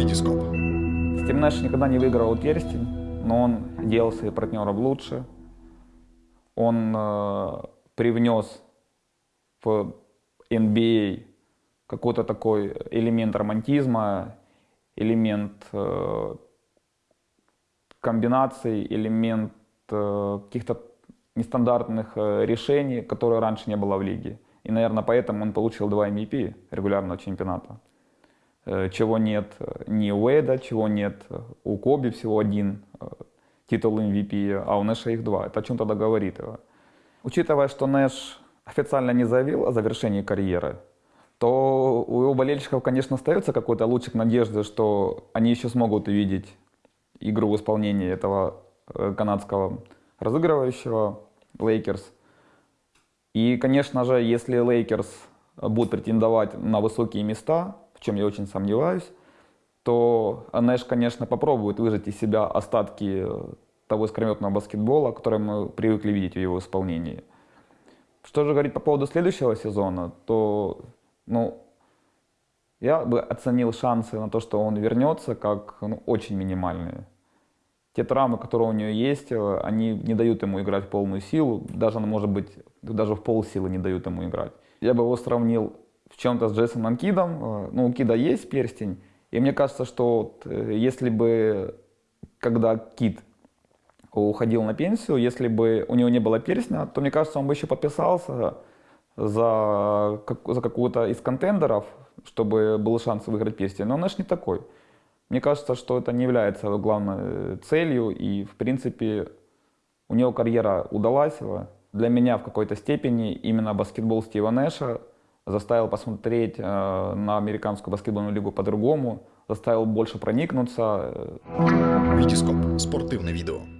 Витископ. Стив Нэш никогда не выиграл перстень, но он делал своих партнеров лучше. Он э, привнес в NBA какой-то такой элемент романтизма, элемент э, комбинаций, элемент э, каких-то нестандартных э, решений, которые раньше не было в лиге. И, наверное, поэтому он получил два MVP регулярного чемпионата. Э, чего нет э, ни у Эда, чего нет э, у Коби, всего один титул MVP, а у Нэша их два. Это о чем тогда говорит? Учитывая, что Нэш официально не заявил о завершении карьеры, то у его болельщиков, конечно, остается какой-то лучик надежды, что они еще смогут увидеть игру в исполнении этого канадского разыгрывающего Лейкерс. И, конечно же, если Лейкерс будут претендовать на высокие места, чем я очень сомневаюсь, то Нэш, конечно, попробует выжать из себя остатки э, того искрометного баскетбола, который мы привыкли видеть в его исполнении. Что же говорить по поводу следующего сезона, то ну, я бы оценил шансы на то, что он вернется, как ну, очень минимальные. Те травмы, которые у него есть, э, они не дают ему играть в полную силу, даже, может быть, даже в полсилы не дают ему играть. Я бы его сравнил в чем-то с Джейсоном Кидом. Э, ну, у Кида есть перстень, и мне кажется, что вот, э, если бы, когда Кид уходил на пенсию, если бы у него не было перстня, то, мне кажется, он бы еще подписался за, за какую-то из контендеров, чтобы был шанс выиграть перстень. Но Нэш не такой. Мне кажется, что это не является главной целью, и, в принципе, у него карьера удалась. Для меня в какой-то степени именно баскетбол Стива Нэша заставил посмотреть э, на американскую баскетбольную лигу по-другому, заставил больше проникнуться. Витископ. Спортивне відео.